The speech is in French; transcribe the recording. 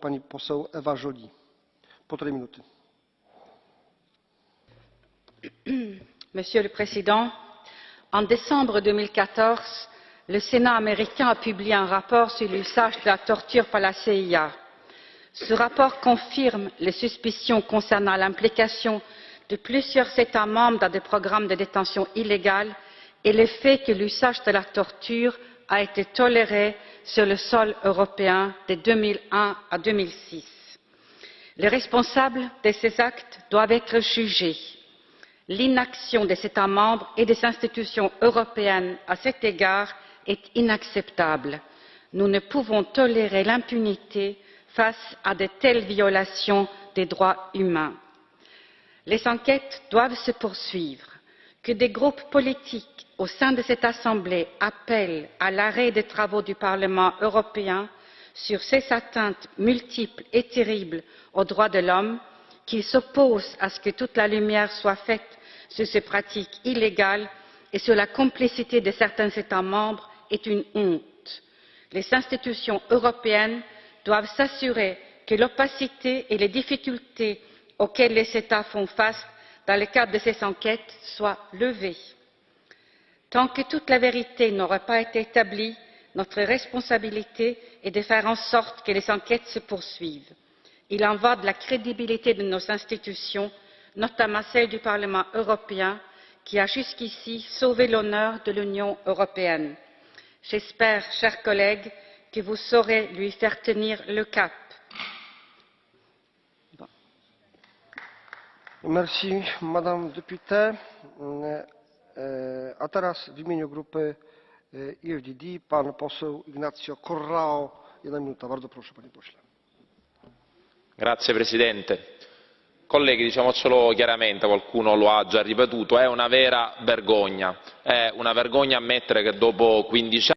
Monsieur le Président, en décembre 2014, le Sénat américain a publié un rapport sur l'usage de la torture par la CIA. Ce rapport confirme les suspicions concernant l'implication de plusieurs États membres dans des programmes de détention illégale et le fait que l'usage de la torture a été toléré sur le sol européen de 2001 à 2006. Les responsables de ces actes doivent être jugés. L'inaction des États membres et des institutions européennes à cet égard est inacceptable. Nous ne pouvons tolérer l'impunité face à de telles violations des droits humains. Les enquêtes doivent se poursuivre. Que des groupes politiques au sein de cette Assemblée appellent à l'arrêt des travaux du Parlement européen sur ces atteintes multiples et terribles aux droits de l'homme, qu'ils s'opposent à ce que toute la lumière soit faite sur ces pratiques illégales et sur la complicité de certains États membres est une honte. Les institutions européennes doivent s'assurer que l'opacité et les difficultés auxquelles les États font face dans le cadre de ces enquêtes soient levées. Tant que toute la vérité n'aura pas été établie, notre responsabilité est de faire en sorte que les enquêtes se poursuivent. Il en va de la crédibilité de nos institutions, notamment celle du Parlement européen, qui a jusqu'ici sauvé l'honneur de l'Union européenne. J'espère, chers collègues, que vous saurez lui faire tenir le cap. Merci, Madame Députée. E, A teraz w imieniu grupy EFDD pan poseł Ignacio Corrao. Jedna minuta. Bardzo proszę, panie pośle. Grazie Presidente. Colleghi, diciamocelo chiaramente, qualcuno lo ha già ripetuto, è una vera vergogna. È una vergogna ammettere che dopo 15 anni